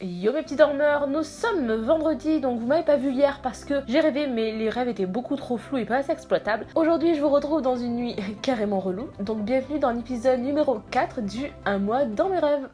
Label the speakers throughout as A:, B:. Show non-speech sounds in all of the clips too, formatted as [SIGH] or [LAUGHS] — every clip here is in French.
A: Yo mes petits dormeurs, nous sommes vendredi, donc vous m'avez pas vu hier parce que j'ai rêvé mais les rêves étaient beaucoup trop flous et pas assez exploitables. Aujourd'hui je vous retrouve dans une nuit [LAUGHS] carrément relou, donc bienvenue dans l'épisode numéro 4 du Un mois dans mes rêves.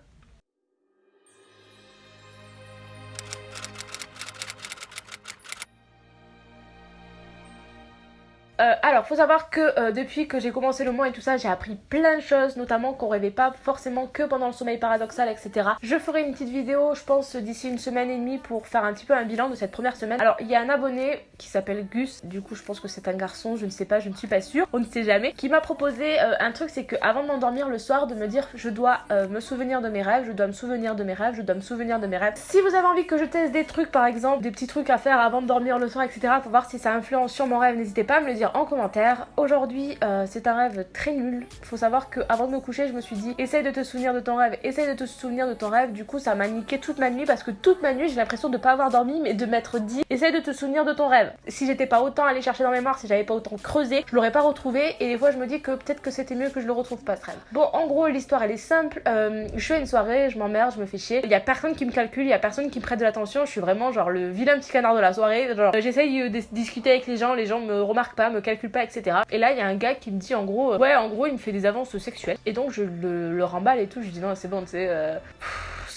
A: Euh, alors, faut savoir que euh, depuis que j'ai commencé le mois et tout ça, j'ai appris plein de choses, notamment qu'on rêvait pas forcément que pendant le sommeil paradoxal, etc. Je ferai une petite vidéo, je pense, d'ici une semaine et demie pour faire un petit peu un bilan de cette première semaine. Alors, il y a un abonné qui s'appelle Gus, du coup, je pense que c'est un garçon, je ne sais pas, je ne suis pas sûre, on ne sait jamais, qui m'a proposé euh, un truc, c'est que avant de m'endormir le soir, de me dire je dois me souvenir de mes rêves, je dois me souvenir de mes rêves, je dois me souvenir de mes rêves. Si vous avez envie que je teste des trucs, par exemple, des petits trucs à faire avant de dormir le soir, etc., pour voir si ça influence sur mon rêve, n'hésitez pas à me le dire en commentaire. Aujourd'hui, euh, c'est un rêve très nul. Faut savoir que avant de me coucher, je me suis dit essaye de te souvenir de ton rêve, essaye de te souvenir de ton rêve. Du coup, ça m'a niqué toute ma nuit parce que toute ma nuit, j'ai l'impression de pas avoir dormi, mais de m'être dit essaye de te souvenir de ton rêve. Si j'étais pas autant allé chercher dans mes mémoire, si j'avais pas autant creusé, je l'aurais pas retrouvé. Et des fois, je me dis que peut-être que c'était mieux que je le retrouve pas ce rêve. Bon, en gros, l'histoire elle est simple. Euh, je fais une soirée, je m'emmerde, je me fais chier. Il y a personne qui me calcule, il y a personne qui me prête de l'attention. Je suis vraiment genre le vilain petit canard de la soirée. Genre, j'essaye de discuter avec les gens, les gens me remarquent pas, me calculent pas, etc. Et là, il y a un gars qui me dit en gros, euh, ouais, en gros, il me fait des avances sexuelles. Et donc, je le, remballe et tout. Je dis non, c'est bon, tu sais. Euh,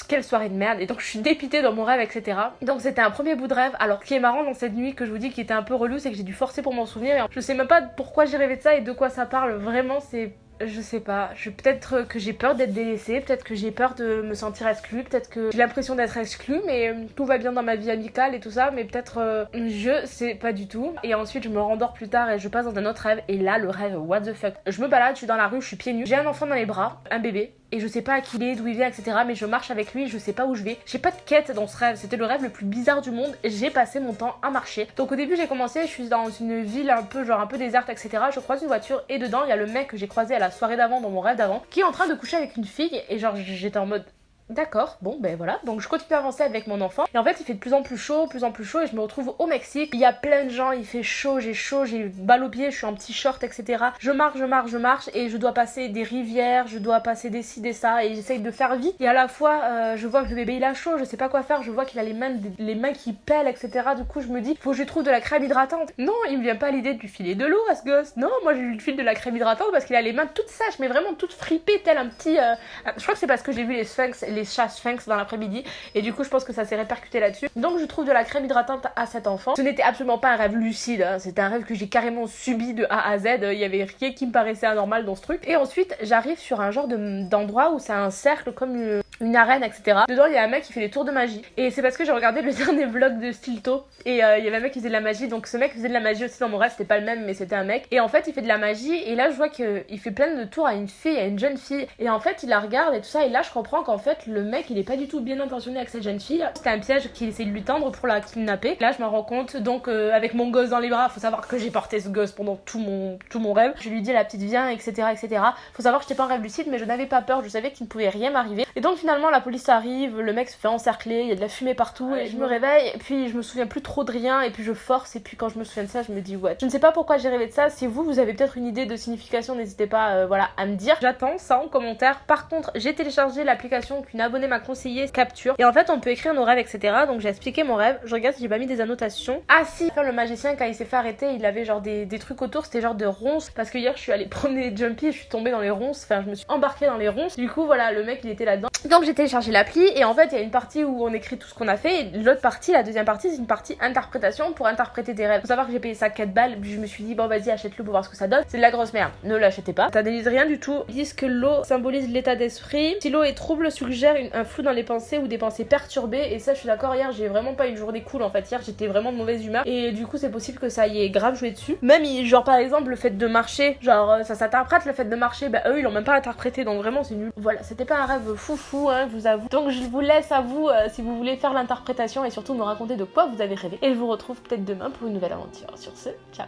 A: quelle soirée de merde et donc je suis dépitée dans mon rêve etc donc c'était un premier bout de rêve alors ce qui est marrant dans cette nuit que je vous dis qui était un peu relou c'est que j'ai dû forcer pour m'en souvenir je sais même pas pourquoi j'ai rêvé de ça et de quoi ça parle vraiment c'est je sais pas, peut-être que j'ai peur d'être délaissée, peut-être que j'ai peur de me sentir exclue, peut-être que j'ai l'impression d'être exclue, mais euh, tout va bien dans ma vie amicale et tout ça, mais peut-être euh, je sais pas du tout. Et ensuite je me rendors plus tard et je passe dans un autre rêve et là le rêve what the fuck. Je me balade, je suis dans la rue, je suis pieds nus, j'ai un enfant dans les bras, un bébé, et je sais pas à qui il est, d'où il vient, etc. Mais je marche avec lui, je sais pas où je vais. J'ai pas de quête dans ce rêve, c'était le rêve le plus bizarre du monde. J'ai passé mon temps à marcher. Donc au début j'ai commencé, je suis dans une ville un peu genre un peu déserte, etc. Je croise une voiture et dedans il y a le mec que j'ai croisé à la soirée d'avant dans mon rêve d'avant qui est en train de coucher avec une fille et genre j'étais en mode D'accord, bon ben voilà, donc je continue à avancer avec mon enfant et en fait il fait de plus en plus chaud, plus en plus chaud et je me retrouve au Mexique, il y a plein de gens, il fait chaud, j'ai chaud, j'ai balle au pied, je suis en petit short etc. Je marche, je marche, je marche et je dois passer des rivières, je dois passer des ci, des ça et j'essaye de faire vite et à la fois euh, je vois que le bébé il a chaud, je sais pas quoi faire, je vois qu'il a les mains, qui pèlent etc. Du coup je me dis faut que je trouve de la crème hydratante. Non, il me vient pas l'idée de lui filer de l'eau à ce gosse, non moi je lui file de la crème hydratante parce qu'il a les mains toutes sèches mais vraiment toutes fripées tel un petit... Euh, je crois que c'est parce que j'ai vu les sphinx, chats sphinx dans l'après-midi et du coup je pense que ça s'est répercuté là-dessus. Donc je trouve de la crème hydratante à cet enfant. Ce n'était absolument pas un rêve lucide, hein. c'était un rêve que j'ai carrément subi de A à Z. Il y avait rien qui me paraissait anormal dans ce truc. Et ensuite j'arrive sur un genre d'endroit où c'est un cercle comme une, une, arène, etc. Dedans il y a un mec qui fait des tours de magie. Et c'est parce que j'ai regardé le [LAUGHS] dernier vlog de Stilto et euh, il y avait un mec qui faisait de la magie. Donc ce mec faisait de la magie aussi dans mon rêve, c'était pas le même mais c'était un mec. Et en fait il fait de la magie et là je vois qu'il fait plein de tours à une fille, à une jeune fille. Et en fait il la regarde et tout ça et là je comprends qu'en fait le mec il est pas du tout bien intentionné avec cette jeune fille. C'était un piège qu'il essaie de lui tendre pour la kidnapper. Là, je me rends compte, donc euh, avec mon gosse dans les bras, faut savoir que j'ai porté ce gosse pendant tout mon, tout mon rêve. Je lui dis la petite viens, etc., etc. Faut savoir que j'étais pas en rêve lucide, mais je n'avais pas peur. Je savais qu'il ne pouvait rien m'arriver. Et donc finalement, la police arrive, le mec se fait encercler, il y a de la fumée partout, et je me réveille. Et puis je me souviens plus trop de rien, et puis je force. Et puis quand je me souviens de ça, je me dis ouais. Je ne sais pas pourquoi j'ai rêvé de ça. Si vous, vous avez peut-être une idée de signification, n'hésitez pas, euh, voilà, à me dire. J'attends ça en commentaire. Par contre, j'ai téléchargé l'application qu'une abonnée m'a conseillé, Capture. Et en fait, on peut écrire nos rêves, etc. Donc j'ai expliqué mon rêve. Je regarde si j'ai pas mis des annotations. Ah si, le magicien, quand il s'est fait arrêter, il avait genre des, des trucs autour, c'était genre de ronces. Parce que hier, je suis allée [LAUGHS] promener Jumpy et je suis tombée dans les ronces. Enfin, je me suis embarquée dans les ronces. Du coup, voilà, le mec, il était là-dedans. Donc j'ai téléchargé l'appli et en fait, il y a une partie où on écrit tout ce qu'on a fait. L'autre partie, la deuxième partie, c'est une partie interprétation pour interpréter tes rêves. Faut savoir que j'ai payé ça 4 balles. Puis je me suis dit, bon, vas-y, achète-le pour voir ce que ça donne. C'est de la grosse merde. Ne l'achetez pas. T'analyses rien du tout. Ils disent que l'eau symbolise l'état d'esprit. Si l'eau est trouble, suggère un flou dans les pensées ou des pensées perturbées et ça je suis d'accord hier j'ai vraiment pas une journée cool en fait hier j'étais vraiment de mauvaise humeur et du coup c'est possible que ça y ait grave joué dessus même genre par exemple le fait de marcher genre euh, ça s'interprète le fait de marcher bah eux ils l'ont même pas interprété donc vraiment c'est nul voilà c'était pas un rêve foufou hein vous avoue. Donc je vous laisse à vous euh, si vous voulez faire l'interprétation et surtout me raconter de quoi vous avez rêvé. Et je vous retrouve peut-être demain pour une nouvelle aventure. Sur ce ciao